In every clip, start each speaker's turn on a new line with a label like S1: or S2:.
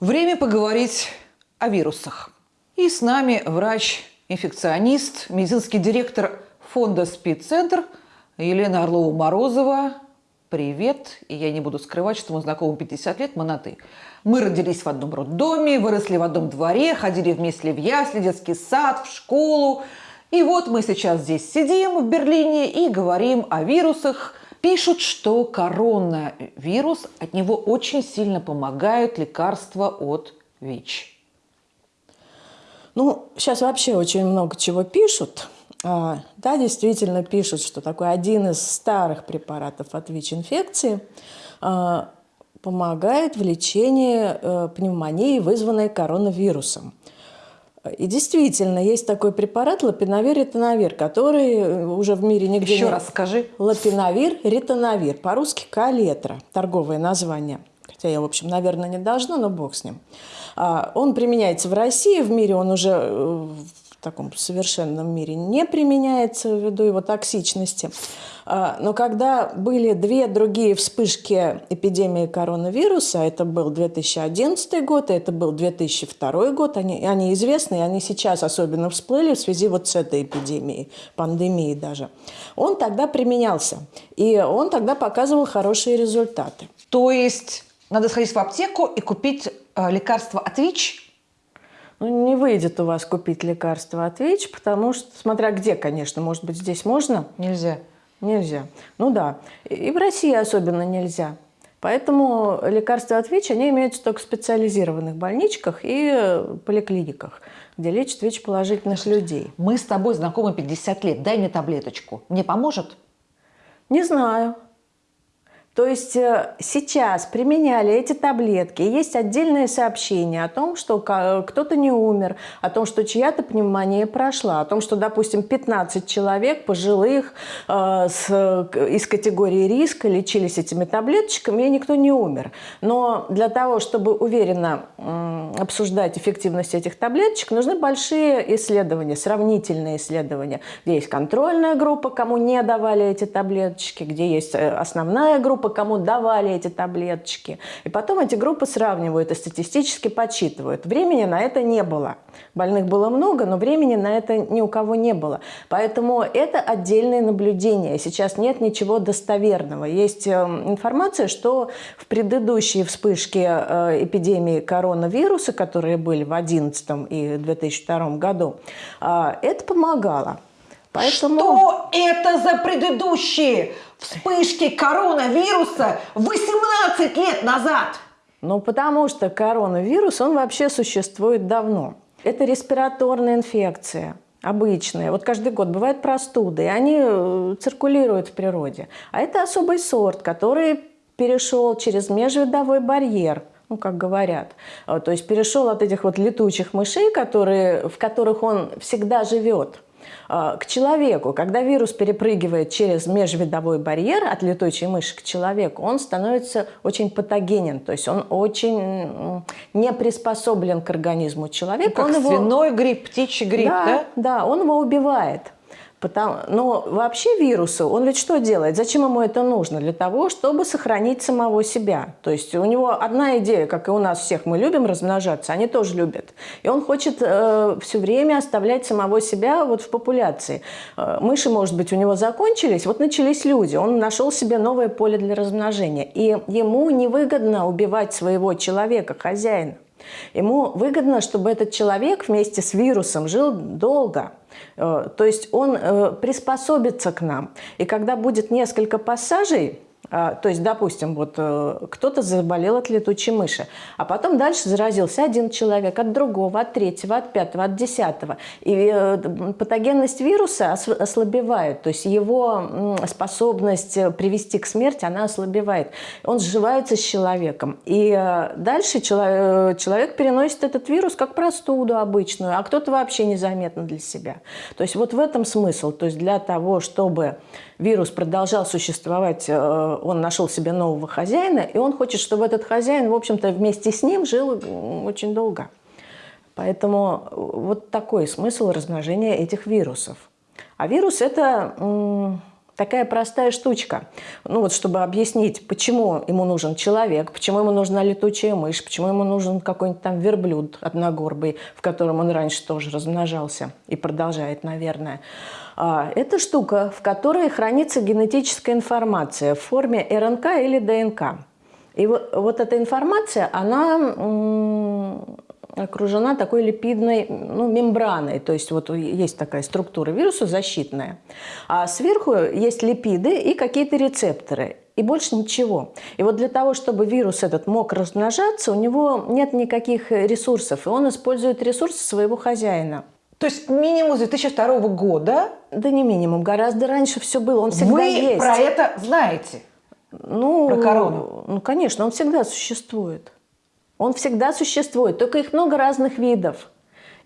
S1: Время поговорить о вирусах. И с нами врач-инфекционист, медицинский директор фонда «Спидцентр» Елена Орлова-Морозова. Привет. И я не буду скрывать, что мы знакомы 50 лет, мы на «ты». Мы родились в одном роддоме, выросли в одном дворе, ходили вместе в ясли, детский сад, в школу. И вот мы сейчас здесь сидим в Берлине и говорим о вирусах, Пишут, что коронавирус, от него очень сильно помогают лекарства от ВИЧ.
S2: Ну, сейчас вообще очень много чего пишут. А, да, действительно пишут, что такой один из старых препаратов от ВИЧ-инфекции а, помогает в лечении э, пневмонии, вызванной коронавирусом. И действительно, есть такой препарат лапиновир ритоновир, который э, уже в мире нигде
S1: Еще
S2: не...
S1: раз скажи.
S2: Лапиновир ритоновир, по-русски калетра, торговое название. Хотя я, в общем, наверное, не должна, но бог с ним. А, он применяется в России, в мире он уже э, в таком совершенном мире не применяется ввиду его токсичности. А, но когда были две другие вспышки эпидемии коронавируса, это был 2011 год, и это был 2002 год, они, они известны, и они сейчас особенно всплыли в связи вот с этой эпидемией, пандемией даже. Он тогда применялся, и он тогда показывал хорошие результаты.
S1: То есть надо сходить в аптеку и купить э, лекарство от ВИЧ
S2: ну, не выйдет у вас купить лекарство от ВИЧ, потому что, смотря где, конечно, может быть, здесь можно?
S1: Нельзя.
S2: Нельзя. Ну да. И в России особенно нельзя. Поэтому лекарства от ВИЧ, они имеются только в специализированных больничках и поликлиниках, где лечат ВИЧ-положительных людей.
S1: Мы с тобой знакомы 50 лет. Дай мне таблеточку. Мне поможет?
S2: Не знаю. То есть э, сейчас применяли эти таблетки, есть отдельное сообщение о том, что кто-то не умер, о том, что чья-то пневмония прошла, о том, что, допустим, 15 человек пожилых э, с, из категории риска лечились этими таблеточками, и никто не умер. Но для того, чтобы уверенно э, обсуждать эффективность этих таблеточек, нужны большие исследования, сравнительные исследования, где есть контрольная группа, кому не давали эти таблеточки, где есть э, основная группа, группы, кому давали эти таблеточки. И потом эти группы сравнивают и статистически подсчитывают. Времени на это не было. Больных было много, но времени на это ни у кого не было. Поэтому это отдельные наблюдения. Сейчас нет ничего достоверного. Есть эм, информация, что в предыдущие вспышки э, эпидемии коронавируса, которые были в 2011 и 2002 году, э, это помогало.
S1: Поэтому... Что это за предыдущие вспышки коронавируса 18 лет назад?
S2: Ну, потому что коронавирус, он вообще существует давно. Это респираторная инфекция обычная. Вот каждый год бывают простуды, и они э, циркулируют в природе. А это особый сорт, который перешел через межвидовой барьер – ну, как говорят. Э, то есть перешел от этих вот летучих мышей, которые, в которых он всегда живет, к человеку. Когда вирус перепрыгивает через межвидовой барьер от летучей мыши к человеку, он становится очень патогенен, то есть он очень не приспособлен к организму человека.
S1: Ну, как
S2: он
S1: свиной его... грипп, птичий грипп, да?
S2: Да, да, он его убивает. Потому, но вообще вирусу, он ведь что делает? Зачем ему это нужно? Для того, чтобы сохранить самого себя. То есть у него одна идея, как и у нас всех, мы любим размножаться, они тоже любят. И он хочет э, все время оставлять самого себя вот в популяции. Э, мыши, может быть, у него закончились, вот начались люди. Он нашел себе новое поле для размножения. И ему невыгодно убивать своего человека, хозяина. Ему выгодно, чтобы этот человек вместе с вирусом жил долго. Э, то есть он э, приспособится к нам. И когда будет несколько пассажей, то есть, допустим, вот э, кто-то заболел от летучей мыши, а потом дальше заразился один человек от другого, от третьего, от пятого, от десятого. И э, патогенность вируса ослабевает, то есть его способность э, привести к смерти, она ослабевает. Он сживается с человеком. И дальше человек переносит этот вирус как простуду обычную, а кто-то вообще незаметно для себя. То есть вот в этом смысл. То есть для того, чтобы вирус продолжал существовать, э, он нашел себе нового хозяина, и он хочет, чтобы этот хозяин, в общем-то, вместе с ним жил очень долго. Поэтому вот такой смысл размножения этих вирусов. А вирус – это Такая простая штучка. Ну вот, чтобы объяснить, почему ему нужен человек, почему ему нужна летучая мышь, почему ему нужен какой-нибудь там верблюд одногорбый, в котором он раньше тоже размножался и продолжает, наверное. А, это штука, в которой хранится генетическая информация в форме РНК или ДНК. И вот, вот эта информация, она окружена такой липидной ну, мембраной, то есть вот есть такая структура вируса защитная, а сверху есть липиды и какие-то рецепторы, и больше ничего. И вот для того, чтобы вирус этот мог размножаться, у него нет никаких ресурсов, и он использует ресурсы своего хозяина.
S1: То есть минимум с 2002 года?
S2: Да не минимум, гораздо раньше все было, он всегда
S1: Вы
S2: есть.
S1: про это знаете?
S2: Ну,
S1: Про корону?
S2: Ну, конечно, он всегда существует. Он всегда существует, только их много разных видов.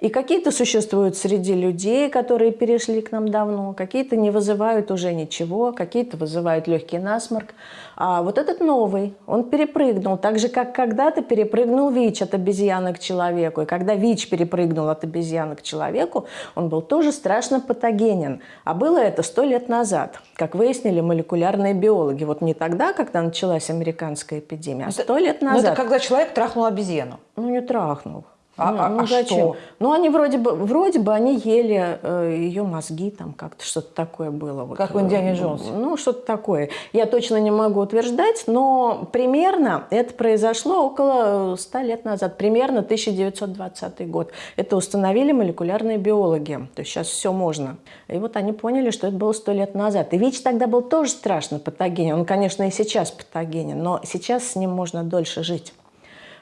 S2: И какие-то существуют среди людей, которые перешли к нам давно, какие-то не вызывают уже ничего, какие-то вызывают легкий насморк. А вот этот новый, он перепрыгнул, так же, как когда-то перепрыгнул ВИЧ от обезьяны к человеку. И когда ВИЧ перепрыгнул от обезьяны к человеку, он был тоже страшно патогенен. А было это сто лет назад, как выяснили молекулярные биологи. Вот не тогда, когда началась американская эпидемия, а сто лет назад.
S1: Ну, это когда человек трахнул обезьяну.
S2: Ну, не трахнул.
S1: А,
S2: ну,
S1: а,
S2: ну
S1: а
S2: зачем?
S1: что?
S2: Ну, они вроде бы, вроде бы они ели э, ее мозги, там как-то что-то такое было. Вот.
S1: Как в «Индиане Джонсе».
S2: Ну, что-то такое. Я точно не могу утверждать, но примерно это произошло около 100 лет назад, примерно 1920 год. Это установили молекулярные биологи. То есть сейчас все можно. И вот они поняли, что это было 100 лет назад. И ВИЧ тогда был тоже страшно патогенен. Он, конечно, и сейчас патогенен, но сейчас с ним можно дольше жить.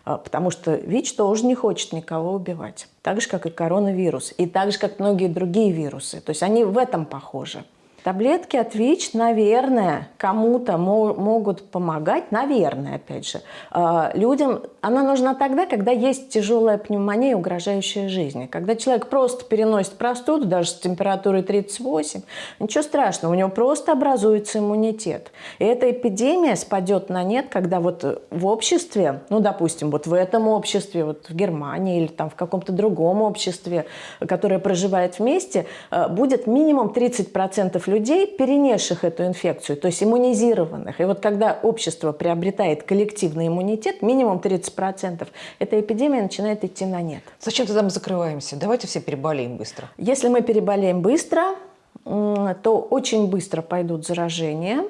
S2: А, потому что ВИЧ тоже не хочет никого убивать. Так же, как и коронавирус. И так же, как многие другие вирусы. То есть они в этом похожи. Таблетки от ВИЧ, наверное, кому-то могут помогать, наверное, опять же. А, людям она нужна тогда, когда есть тяжелая пневмония, угрожающая жизни. Когда человек просто переносит простуду, даже с температурой 38, ничего страшного, у него просто образуется иммунитет. И эта эпидемия спадет на нет, когда вот в обществе, ну, допустим, вот в этом обществе, вот в Германии или там в каком-то другом обществе, которое проживает вместе, а, будет минимум 30% людей, перенесших эту инфекцию, то есть иммунизированных. И вот когда общество приобретает коллективный иммунитет, минимум 30%, эта эпидемия начинает идти на нет.
S1: Зачем тогда мы закрываемся? Давайте все переболеем быстро.
S2: Если мы переболеем быстро, то очень быстро пойдут заражения,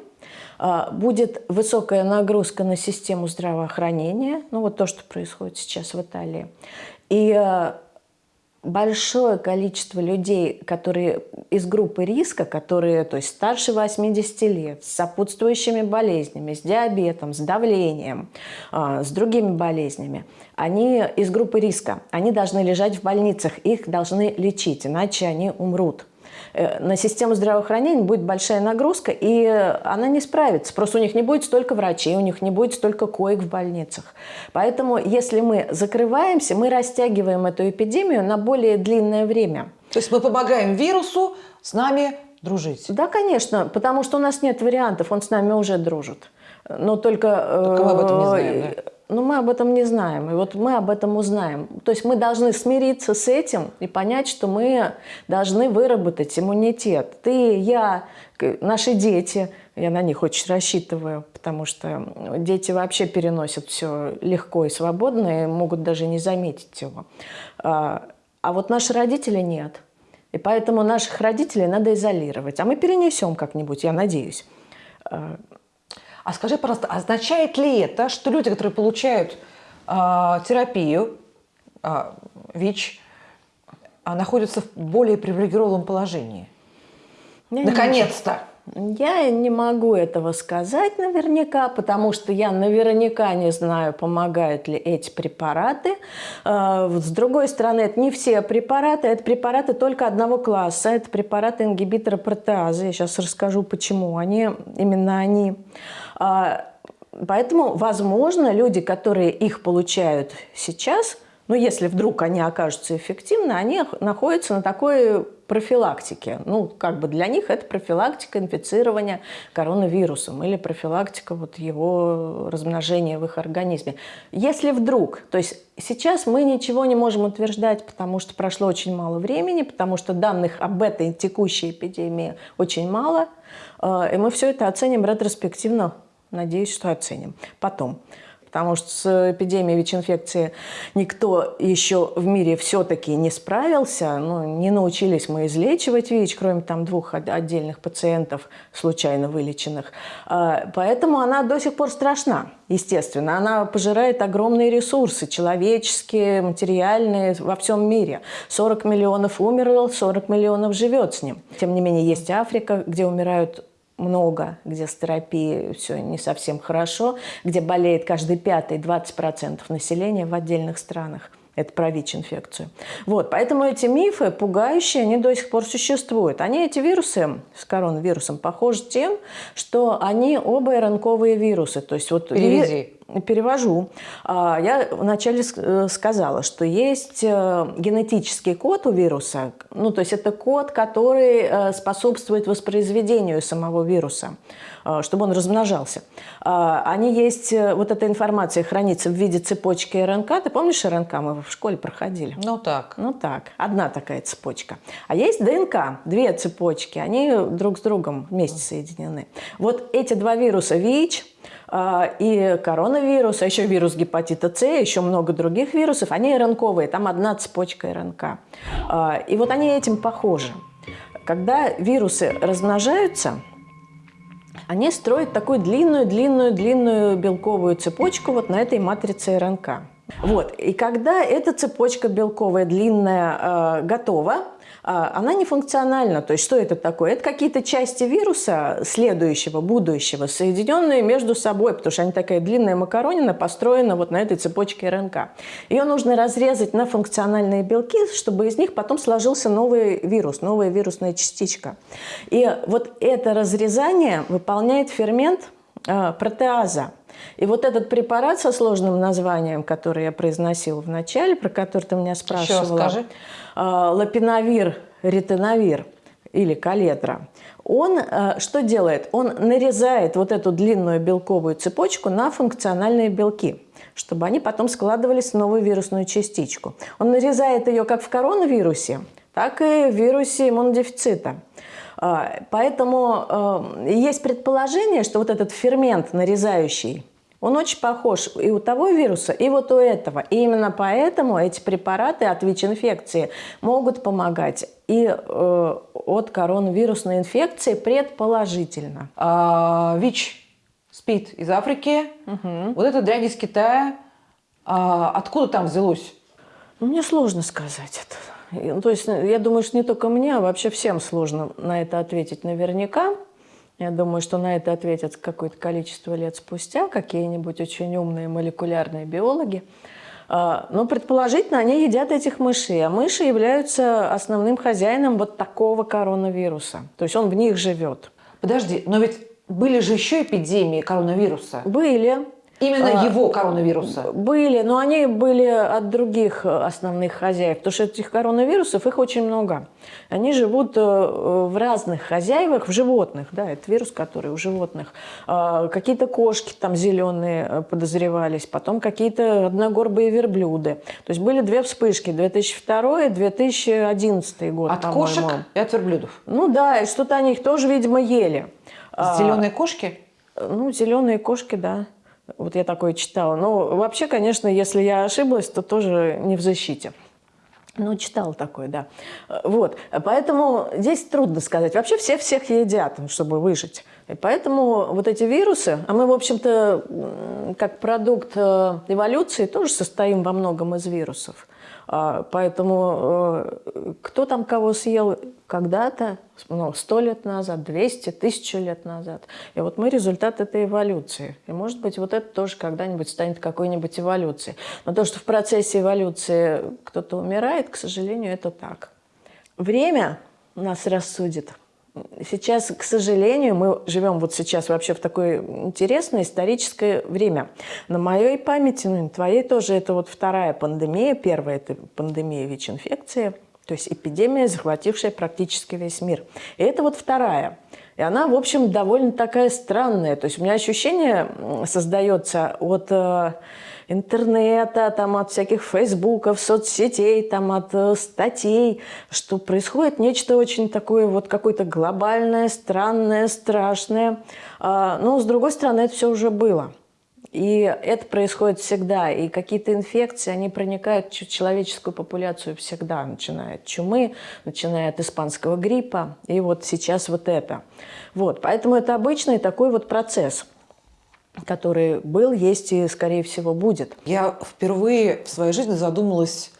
S2: а, будет высокая нагрузка на систему здравоохранения, ну вот то, что происходит сейчас в Италии. И а, большое количество людей, которые из группы риска, которые то есть старше 80 лет, с сопутствующими болезнями, с диабетом, с давлением, а, с другими болезнями, они из группы риска, они должны лежать в больницах, их должны лечить, иначе они умрут. Э, на систему здравоохранения будет большая нагрузка, и она не справится. Просто у них не будет столько врачей, у них не будет столько коек в больницах. Поэтому, если мы закрываемся, мы растягиваем эту эпидемию на более длинное время.
S1: То есть мы помогаем вирусу с нами дружить?
S2: Да, конечно, потому что у нас нет вариантов, он с нами уже дружит. Но только...
S1: Только мы об этом не знаем, да?
S2: Но мы об этом не знаем, и вот мы об этом узнаем. То есть мы должны смириться с этим и понять, что мы должны выработать иммунитет. Ты, я, наши дети, я на них очень рассчитываю, потому что дети вообще переносят все легко и свободно, и могут даже не заметить его. А, а вот наши родители нет. И поэтому наших родителей надо изолировать. А мы перенесем как-нибудь, я надеюсь. А,
S1: а скажи, пожалуйста, означает ли это, что люди, которые получают э, терапию, э, ВИЧ, э, находятся в более привилегированном положении? Наконец-то!
S2: Я не могу этого сказать наверняка, потому что я наверняка не знаю, помогают ли эти препараты. С другой стороны, это не все препараты, это препараты только одного класса, это препараты ингибитора протеазы. Я сейчас расскажу, почему они, именно они. А, поэтому, возможно, люди, которые их получают сейчас, ну, если вдруг они окажутся эффективны, они находятся на такой профилактики. Ну, как бы для них это профилактика инфицирования коронавирусом или профилактика вот его размножения в их организме. Если вдруг, то есть сейчас мы ничего не можем утверждать, потому что прошло очень мало времени, потому что данных об этой текущей эпидемии очень мало, э, и мы все это оценим ретроспективно, надеюсь, что оценим. Потом потому что с эпидемией ВИЧ-инфекции никто еще в мире все-таки не справился, ну, не научились мы излечивать ВИЧ, кроме там двух отдельных пациентов, случайно вылеченных. А, поэтому она до сих пор страшна, естественно. Она пожирает огромные ресурсы, человеческие, материальные, во всем мире. 40 миллионов умерло, 40 миллионов живет с ним. Тем не менее, есть Африка, где умирают много, где с терапией все не совсем хорошо, где болеет каждый пятый, 20% населения в отдельных странах. Это про ВИЧ-инфекцию. Вот, поэтому эти мифы пугающие, они до сих пор существуют. Они, эти вирусы с коронавирусом, похожи тем, что они оба РНКовые вирусы. То есть вот
S1: Переведи.
S2: Перевожу. А, я вначале э, сказала, что есть э, генетический код у вируса, ну, то есть это код, который э, способствует воспроизведению самого вируса, чтобы он размножался. А, они есть, вот эта информация хранится в виде цепочки РНК. Ты помнишь РНК? Мы в школе проходили.
S1: Ну так.
S2: Ну так, одна такая цепочка. А есть ДНК, две цепочки, они друг с другом вместе соединены. Вот эти два вируса ВИЧ – и коронавирус, а еще вирус гепатита С, еще много других вирусов, они РНКовые, там одна цепочка РНК. А, и вот они этим похожи. Когда вирусы размножаются, они строят такую длинную-длинную-длинную белковую цепочку вот на этой матрице РНК. Вот. И когда эта цепочка белковая длинная э, готова, а, она не функциональна. То есть что это такое? Это какие-то части вируса следующего, будущего, соединенные между собой, потому что они такая длинная макаронина построена вот на этой цепочке РНК. Ее нужно разрезать на функциональные белки, чтобы из них потом сложился новый вирус, новая вирусная частичка. И вот это разрезание выполняет фермент э, протеаза. И вот этот препарат со сложным названием, который я произносила в начале, про который ты меня спрашивала.
S1: Еще.
S2: Э, лапиновир, ретиновир или калетра, он э, что делает? Он нарезает вот эту длинную белковую цепочку на функциональные белки чтобы они потом складывались в новую вирусную частичку. Он нарезает ее как в коронавирусе, так и в вирусе иммунодефицита. Э, поэтому есть предположение, что вот этот фермент нарезающий он очень похож и у того вируса, и вот у этого. И именно поэтому эти препараты от ВИЧ-инфекции могут помогать и э, от коронавирусной инфекции предположительно.
S1: А, ВИЧ спит из Африки, угу. вот эта дрянь из Китая. А, откуда там взялось?
S2: Ну, мне сложно сказать это. Ну, то есть я думаю, что не только мне, а вообще всем сложно на это ответить наверняка. Я думаю, что на это ответят какое-то количество лет спустя какие-нибудь очень умные молекулярные биологи. А, но предположительно они едят этих мышей, а мыши являются основным хозяином вот такого коронавируса. То есть он в них живет.
S1: Подожди, но ведь были же еще эпидемии коронавируса.
S2: Были.
S1: Именно а, его коронавируса?
S2: Были, но они были от других основных хозяев, потому что этих коронавирусов, их очень много. Они живут э, в разных хозяевах, в животных, да, это вирус, который у животных. А, какие-то кошки там зеленые э, подозревались, потом какие-то одногорбые верблюды. То есть были две вспышки, 2002 и 2011 год,
S1: От кошек и от верблюдов?
S2: Ну да, и что-то они их тоже, видимо, ели.
S1: Зеленые кошки?
S2: Ну, зеленые кошки, да. Вот я такое читала. Но вообще, конечно, если я ошиблась, то тоже не в защите. Ну, читала такое, да. Вот. Поэтому здесь трудно сказать. Вообще все всех едят, чтобы выжить. И поэтому вот эти вирусы, а мы, в общем-то, как продукт э, эволюции тоже состоим во многом из вирусов. А, поэтому э, кто там кого съел когда-то, ну, сто лет назад, 200, тысячу лет назад. И вот мы результат этой эволюции. И может быть вот это тоже когда-нибудь станет какой-нибудь эволюцией. Но то, что в процессе эволюции кто-то умирает, к сожалению, это так. Время нас рассудит. Сейчас, к сожалению, мы живем вот сейчас вообще в такое интересное историческое время. На моей памяти, ну и на твоей тоже, это вот вторая пандемия. Первая – это пандемия ВИЧ-инфекции. То есть эпидемия, захватившая практически весь мир. И это вот вторая. И она, в общем, довольно такая странная. То есть у меня ощущение создается от э, интернета, там, от всяких фейсбуков, соцсетей, там, от э, статей, что происходит нечто очень такое вот какое-то глобальное, странное, страшное. А, но, с другой стороны, это все уже было. И это происходит всегда. И какие-то инфекции, они проникают в человеческую популяцию всегда. Начиная от чумы, начиная от испанского гриппа. И вот сейчас вот это. Вот. Поэтому это обычный такой вот процесс который был, есть и, скорее всего, будет.
S1: Я впервые в своей жизни задумалась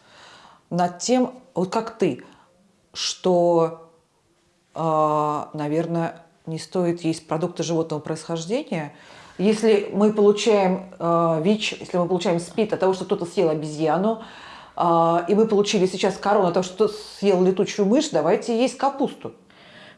S1: над тем, вот как ты, что, э, наверное, не стоит есть продукты животного происхождения – если мы получаем э, ВИЧ, если мы получаем СПИД от того, что кто-то съел обезьяну, э, и мы получили сейчас корону от того, что съел летучую мышь, давайте есть капусту.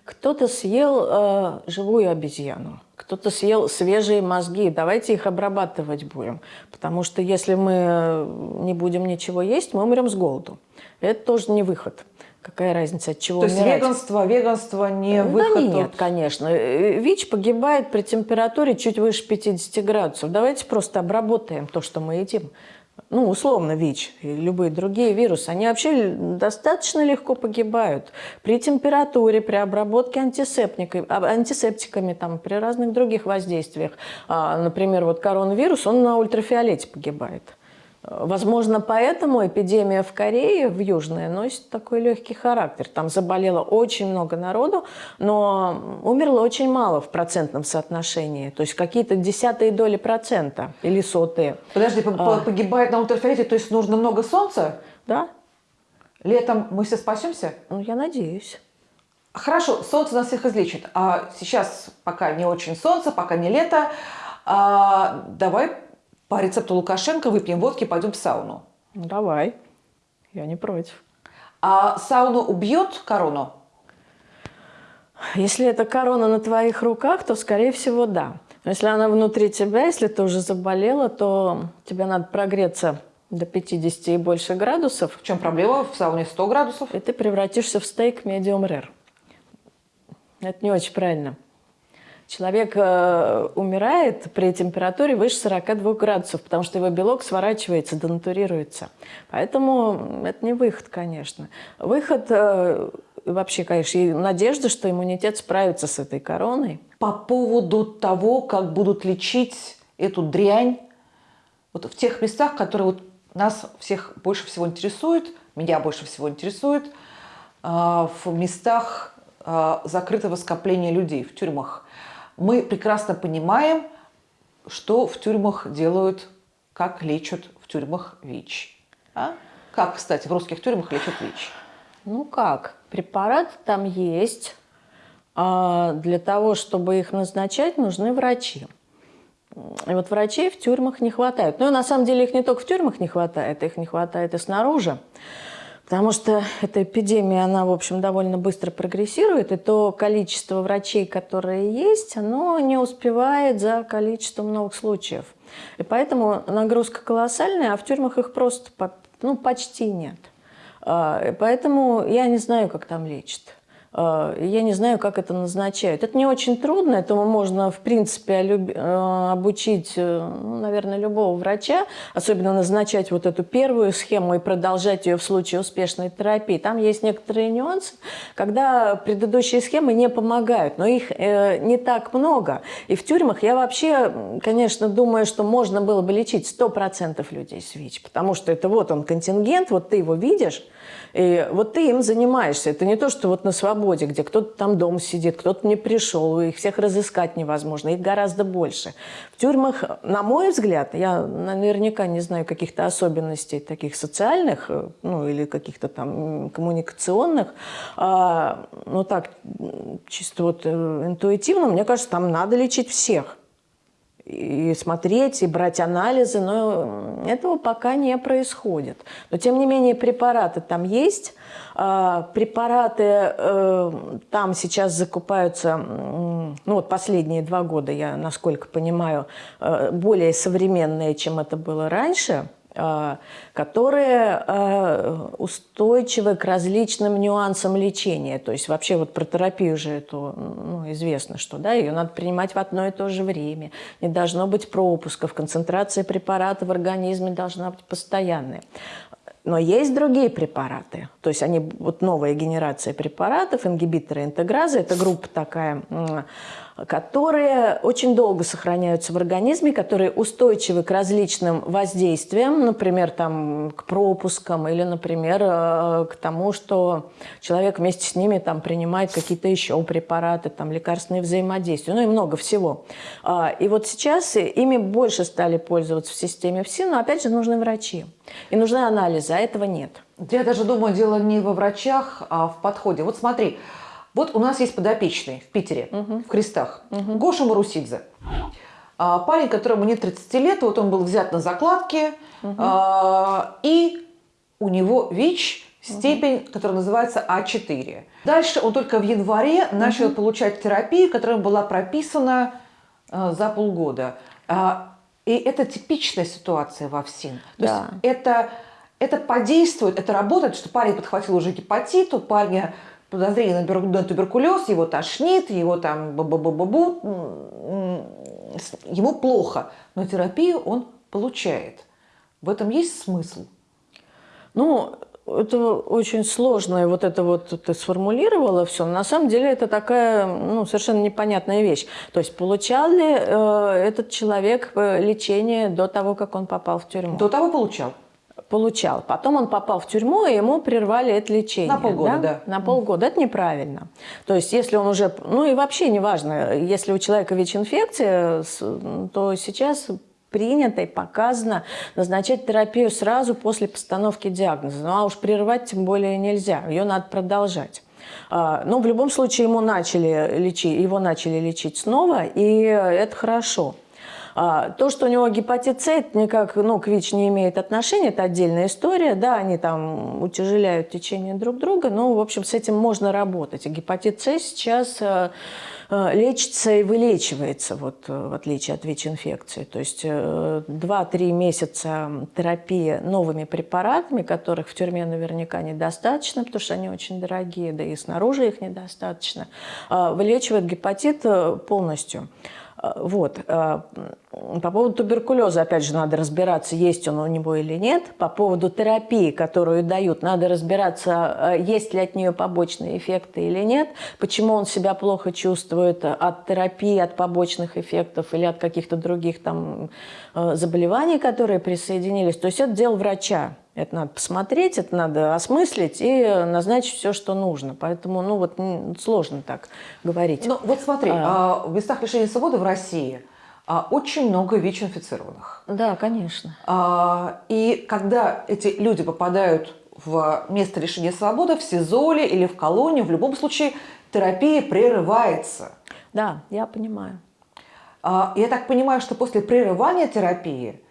S2: Кто-то съел э, живую обезьяну, кто-то съел свежие мозги. Давайте их обрабатывать будем. Потому что если мы не будем ничего есть, мы умрем с голоду. Это тоже не выход. Какая разница, от чего
S1: То
S2: умирать?
S1: есть веганство, веганство не выход?
S2: Да нет,
S1: от...
S2: конечно. Э, ВИЧ погибает при температуре чуть выше 50 градусов. Давайте просто обработаем то, что мы едим. Ну, условно, ВИЧ и любые другие вирусы, они вообще достаточно легко погибают при температуре, при обработке антисептиками, антисептиками там, при разных других воздействиях. А, например, вот коронавирус, он на ультрафиолете погибает. Возможно, поэтому эпидемия в Корее, в Южной, носит такой легкий характер. Там заболело очень много народу, но умерло очень мало в процентном соотношении. То есть какие-то десятые доли процента или сотые.
S1: Подожди, а. погибает на ультрафиолете, то есть нужно много солнца?
S2: Да.
S1: Летом мы все спасемся?
S2: Ну, я надеюсь.
S1: Хорошо, солнце нас всех излечит. А сейчас пока не очень солнце, пока не лето. А, давай по рецепту Лукашенко выпьем водки, пойдем в сауну.
S2: Ну, давай, я не против.
S1: А сауну убьет корону?
S2: Если это корона на твоих руках, то, скорее всего, да. Но если она внутри тебя, если ты уже заболела, то тебе надо прогреться до 50 и больше градусов.
S1: В чем проблема? В сауне 100 градусов.
S2: И ты превратишься в стейк medium rare. Это не очень правильно. Человек э, умирает при температуре выше 42 градусов, потому что его белок сворачивается, денатурируется. Поэтому это не выход, конечно. Выход э, вообще, конечно, и надежда, что иммунитет справится с этой короной.
S1: По поводу того, как будут лечить эту дрянь, вот в тех местах, которые вот нас всех больше всего интересуют, меня больше всего интересует, э, в местах э, закрытого скопления людей, в тюрьмах – мы прекрасно понимаем, что в тюрьмах делают, как лечат в тюрьмах ВИЧ. А? Как, кстати, в русских тюрьмах лечат ВИЧ?
S2: Ну как, препарат там есть. А для того, чтобы их назначать, нужны врачи. И вот врачей в тюрьмах не хватает. Ну и на самом деле их не только в тюрьмах не хватает, их не хватает и снаружи. Потому что эта эпидемия, она, в общем, довольно быстро прогрессирует, и то количество врачей, которые есть, оно не успевает за количеством новых случаев. И поэтому нагрузка колоссальная, а в тюрьмах их просто ну, почти нет. А, поэтому я не знаю, как там лечат. Э, я не знаю, как это назначают. Это не очень трудно, этому можно, в принципе, э, обучить, э, ну, наверное, любого врача, особенно назначать вот эту первую схему и продолжать ее в случае успешной терапии. Там есть некоторые нюансы, когда предыдущие схемы не помогают, но их не так много. И в тюрьмах я вообще, конечно, думаю, что можно было бы лечить 100% людей с ВИЧ, потому что это вот он контингент, вот ты его видишь, и вот ты им занимаешься. Это не то, что вот на свободе, где кто-то там дома сидит, кто-то не пришел, их всех разыскать невозможно, их гораздо больше. В тюрьмах, на мой взгляд, я наверняка не знаю каких-то особенностей таких социальных, ну или каких-то там коммуникационных, а, ну так, чисто вот э, интуитивно, мне кажется, там надо лечить всех и смотреть, и брать анализы, но этого пока не происходит. Но, тем не менее, препараты там есть. А, препараты э, там сейчас закупаются, ну вот последние два года, я насколько понимаю, э, более современные, чем это было раньше. Э, которые э, устойчивы к различным нюансам лечения. То есть вообще вот про терапию же это ну, известно, что да, ее надо принимать в одно и то же время. Не должно быть пропусков, концентрация препарата в организме должна быть постоянная. Но есть другие препараты, то есть они, вот новая генерация препаратов, ингибиторы интегразы, это группа такая, которые очень долго сохраняются в организме, которые устойчивы к различным воздействиям, например, там, к пропускам или, например, э, к тому, что человек вместе с ними там, принимает какие-то еще препараты, там, лекарственные взаимодействия, ну и много всего. А, и вот сейчас ими больше стали пользоваться в системе ФСИН, но опять же нужны врачи и нужны анализы, а этого нет.
S1: Я даже думаю, дело не во врачах, а в подходе. Вот смотри, вот у нас есть подопечный в Питере, угу. в Крестах, угу. Гоша Марусидзе. А, парень, которому нет 30 лет, вот он был взят на закладке, угу. а, и у него ВИЧ, степень, угу. которая называется А4. Дальше он только в январе угу. начал получать терапию, которая была прописана а, за полгода. А, и это типичная ситуация во ВСИН. То да. есть это, это подействует, это работает, что парень подхватил уже гепатит, у парня подозрение на туберкулез, его тошнит, его там бу бу бу бу бу ему плохо, но терапию он получает. В этом есть смысл?
S2: Ну, это очень сложно, и вот это вот ты сформулировала все. На самом деле это такая ну, совершенно непонятная вещь. То есть получал ли э, этот человек э, лечение до того, как он попал в тюрьму?
S1: До того получал
S2: получал. Потом он попал в тюрьму, и ему прервали это лечение.
S1: На полгода, да?
S2: да. На полгода. Это неправильно. То есть, если он уже... Ну и вообще неважно, если у человека ВИЧ-инфекция, то сейчас принято и показано назначать терапию сразу после постановки диагноза. Ну а уж прерывать тем более нельзя, ее надо продолжать. А, но в любом случае ему начали лечить, его начали лечить снова, и это хорошо. А, то, что у него гепатит С, это никак ну, к ВИЧ не имеет отношения, это отдельная история. Да, они там утяжеляют течение друг друга, но, в общем, с этим можно работать. И гепатит С сейчас э, э, лечится и вылечивается, вот, э, в отличие от ВИЧ-инфекции. То есть 2-3 месяца терапии новыми препаратами, которых в тюрьме наверняка недостаточно, потому что они очень дорогие, да и снаружи их недостаточно, вылечивает гепатит полностью. А, вот. А, по поводу туберкулеза, опять же, надо разбираться, есть он у него или нет. По поводу терапии, которую дают, надо разбираться, а, есть ли от нее побочные эффекты или нет. Почему он себя плохо чувствует от терапии, от побочных эффектов или от каких-то других там заболеваний, которые присоединились. То есть это дело врача. Это надо посмотреть, это надо осмыслить и назначить все, что нужно. Поэтому, ну вот, сложно так говорить.
S1: Ну вот смотри, а... в местах лишения свободы в России а, очень много ВИЧ-инфицированных.
S2: Да, конечно.
S1: А, и когда эти люди попадают в место лишения свободы, в СИЗОле или в колонию, в любом случае терапия прерывается.
S2: Да, я понимаю.
S1: А, я так понимаю, что после прерывания терапии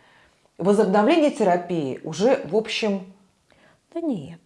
S1: возобновление терапии уже, в общем...
S2: Да нет.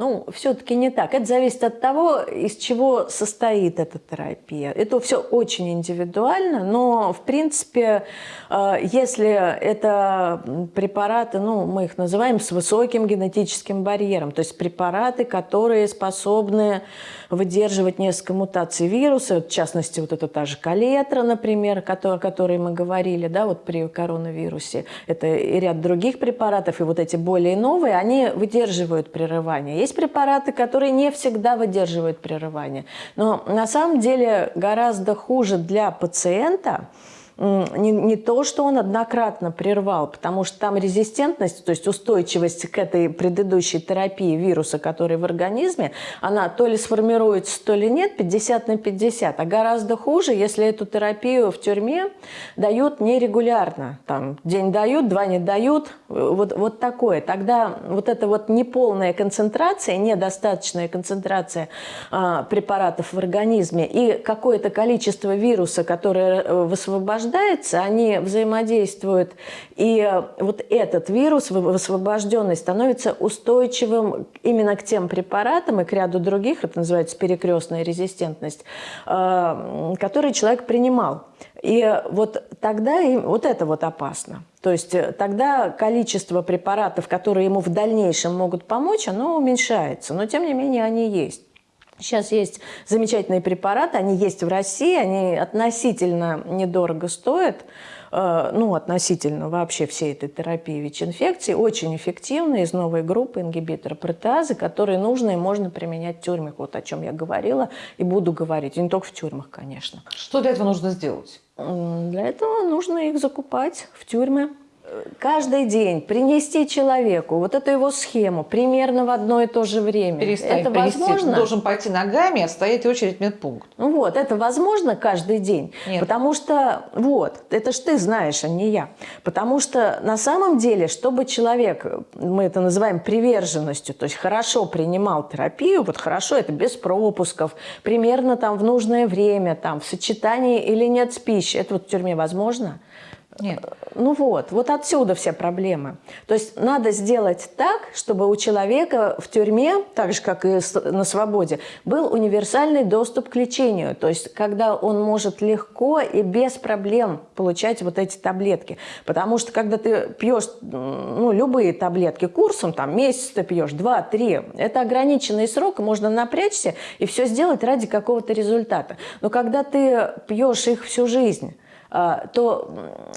S2: Ну, все-таки не так. Это зависит от того, из чего состоит эта терапия. Это все очень индивидуально, но, в принципе, э, если это препараты, ну, мы их называем с высоким генетическим барьером, то есть препараты, которые способны выдерживать несколько мутаций вируса, в частности, вот это та же калетра, например, о которой мы говорили, да, вот при коронавирусе, это и ряд других препаратов, и вот эти более новые, они выдерживают прерывание. Есть препараты, которые не всегда выдерживают прерывание. Но на самом деле гораздо хуже для пациента – не, не то, что он однократно прервал, потому что там резистентность, то есть устойчивость к этой предыдущей терапии вируса, который в организме, она то ли сформируется, то ли нет, 50 на 50. А гораздо хуже, если эту терапию в тюрьме дают нерегулярно. Там день дают, два не дают, вот, вот такое. Тогда вот эта вот неполная концентрация, недостаточная концентрация а, препаратов в организме и какое-то количество вируса, которое э, высвобождается, рождается, они взаимодействуют, и э, вот этот вирус, высвобожденный, становится устойчивым именно к тем препаратам и к ряду других, это называется перекрестная резистентность, э, которые человек принимал. И вот тогда вот это вот опасно. То есть э, тогда количество препаратов, которые ему в дальнейшем могут помочь, оно уменьшается. Но тем не менее они есть. Сейчас есть замечательные препараты, они есть в России, они относительно недорого стоят, э, ну, относительно вообще всей этой терапии ВИЧ-инфекции, очень эффективные из новой группы ингибитора протеазы, которые нужно и можно применять в тюрьмах, вот о чем я говорила и буду говорить, и не только в тюрьмах, конечно.
S1: Что для этого нужно сделать?
S2: Для этого нужно их закупать в тюрьмы каждый день принести человеку вот эту его схему примерно в одно и то же время.
S1: Перестань это принести. возможно? Ты должен пойти ногами, отстоять очередь в медпункт.
S2: Ну вот, это возможно каждый день.
S1: Нет.
S2: Потому что, вот, это ж ты знаешь, а не я. Потому что на самом деле, чтобы человек, мы это называем приверженностью, то есть хорошо принимал терапию, вот хорошо, это без пропусков, примерно там в нужное время, там в сочетании или нет с пищей, это вот в тюрьме возможно –
S1: нет.
S2: Ну вот, вот отсюда все проблемы. То есть надо сделать так, чтобы у человека в тюрьме, так же, как и на свободе, был универсальный доступ к лечению. То есть когда он может легко и без проблем получать вот эти таблетки. Потому что когда ты пьешь ну, любые таблетки курсом, там месяц ты пьешь, два, три, это ограниченный срок, можно напрячься и все сделать ради какого-то результата. Но когда ты пьешь их всю жизнь, то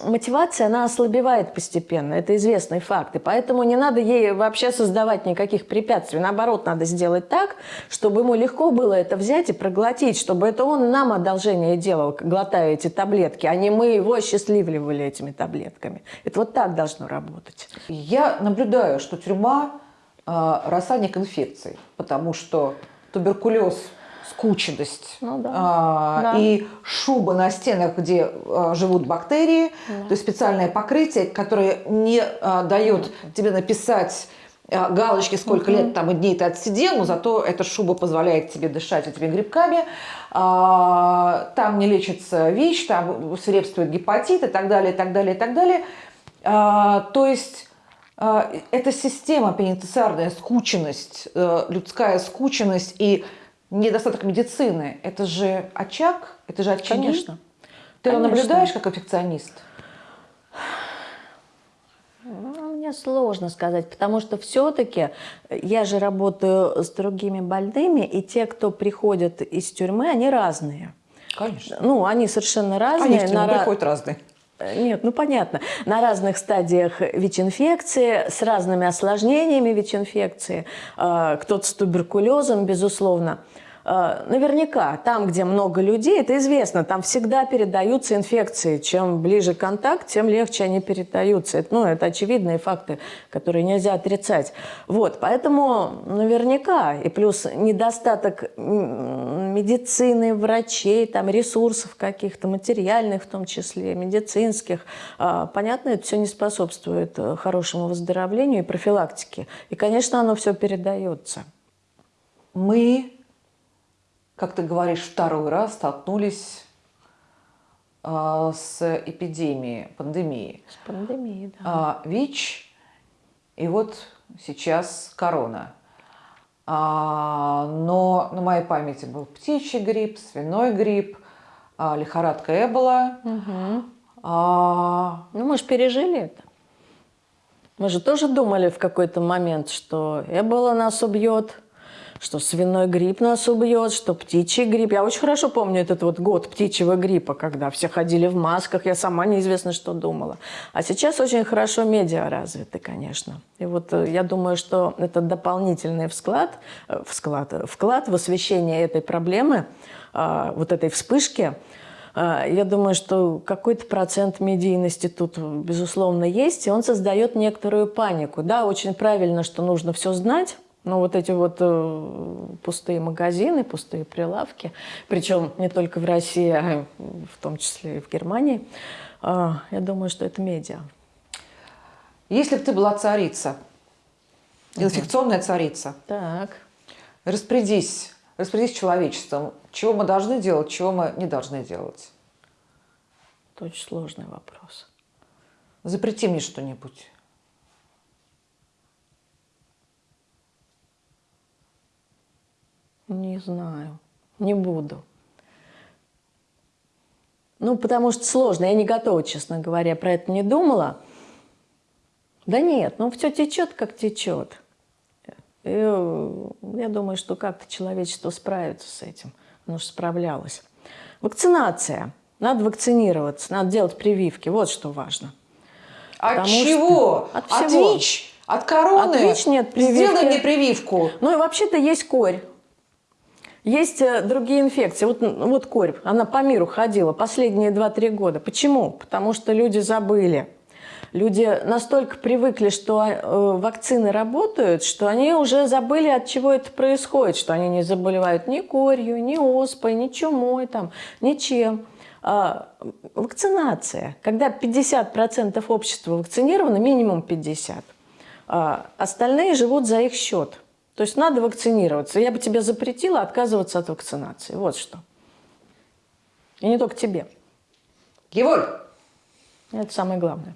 S2: мотивация, она ослабевает постепенно. Это известный факт. И поэтому не надо ей вообще создавать никаких препятствий. Наоборот, надо сделать так, чтобы ему легко было это взять и проглотить, чтобы это он нам одолжение делал, глотая эти таблетки, а не мы его счастливливали этими таблетками. Это вот так должно работать.
S1: Я наблюдаю, что тюрьма э, рассадник инфекций, потому что туберкулез – скученность
S2: ну, да.
S1: а,
S2: да.
S1: и шуба на стенах, где а, живут бактерии, да. то есть специальное покрытие, которое не а, дает тебе написать а, галочки, сколько угу. лет там и дней ты отсидел, но зато эта шуба позволяет тебе дышать этими грибками. А, там не лечится ВИЧ, там свирепствует гепатит и так далее, и так далее, и так далее. А, то есть а, эта система пенитенциарная скученность, э, людская скученность и недостаток медицины, это же очаг, это же очаги.
S2: Конечно.
S1: Ты Конечно. наблюдаешь как инфекционист?
S2: Ну, мне сложно сказать, потому что все-таки я же работаю с другими больными, и те, кто приходят из тюрьмы, они разные.
S1: Конечно.
S2: Ну, они совершенно разные.
S1: Они в тюрьму на... приходят разные.
S2: Нет, ну понятно. На разных стадиях ВИЧ-инфекции, с разными осложнениями ВИЧ-инфекции. А, кто-то с туберкулезом, безусловно. Э, наверняка там, где много людей, это известно, там всегда передаются инфекции. Чем ближе контакт, тем легче они передаются. Это, ну, это очевидные факты, которые нельзя отрицать. Вот, поэтому наверняка, и плюс недостаток медицины, врачей, там, ресурсов каких-то, материальных в том числе, медицинских, э, понятно, это все не способствует э, хорошему выздоровлению и профилактике. И, конечно, оно все передается.
S1: Мы как ты говоришь, второй раз столкнулись э, с эпидемией, пандемией.
S2: С пандемией,
S1: да. Э, ВИЧ и вот сейчас корона. А, но на моей памяти был птичий грипп, свиной грипп, а, лихорадка Эбола.
S2: Угу. А... Ну, мы же пережили это. Мы же тоже думали в какой-то момент, что Эбола нас убьет, что свиной грипп нас убьет, что птичий грипп. Я очень хорошо помню этот вот год птичьего гриппа, когда все ходили в масках, я сама неизвестно что думала. А сейчас очень хорошо медиа развиты, конечно. И вот э, я думаю, что это дополнительный вклад, э, вклад, вклад в освещение этой проблемы, вот этой вспышки, я думаю, что какой-то процент медийности тут, безусловно, есть, и он создает некоторую панику. Да, очень правильно, что нужно все знать, но вот эти вот э, пустые магазины, пустые прилавки, причем не только в России, а в том числе и в Германии, э, я думаю, что это медиа.
S1: Если бы ты была царица, инфекционная царица,
S2: так.
S1: распорядись, распорядись человечеством, чего мы должны делать, чего мы не должны делать.
S2: Это очень сложный вопрос.
S1: Запрети мне что-нибудь.
S2: Не знаю, не буду. Ну, потому что сложно, я не готова, честно говоря, про это не думала. Да нет, ну все течет, как течет. И, э, я думаю, что как-то человечество справится с этим. Оно же справлялось. Вакцинация. Надо вакцинироваться, надо делать прививки. Вот что важно.
S1: От
S2: Потому
S1: чего?
S2: что- от
S1: От
S2: всего.
S1: ВИЧ? От короны?
S2: От ВИЧ нет прививки.
S1: Сделай мне прививку.
S2: Ну и вообще-то есть корь. Есть э, другие инфекции. Вот, вот корь, она по миру ходила последние 2-3 года. Почему? Потому что люди забыли. Люди настолько привыкли, что э, вакцины работают, что они уже забыли, от чего это происходит, что они не заболевают ни корью, ни оспой, ни чумой, там, ничем. А, вакцинация. Когда 50% общества вакцинировано, минимум 50%, а остальные живут за их счет. То есть надо вакцинироваться. Я бы тебе запретила отказываться от вакцинации. Вот что. И не только тебе.
S1: Геволь,
S2: Это самое главное.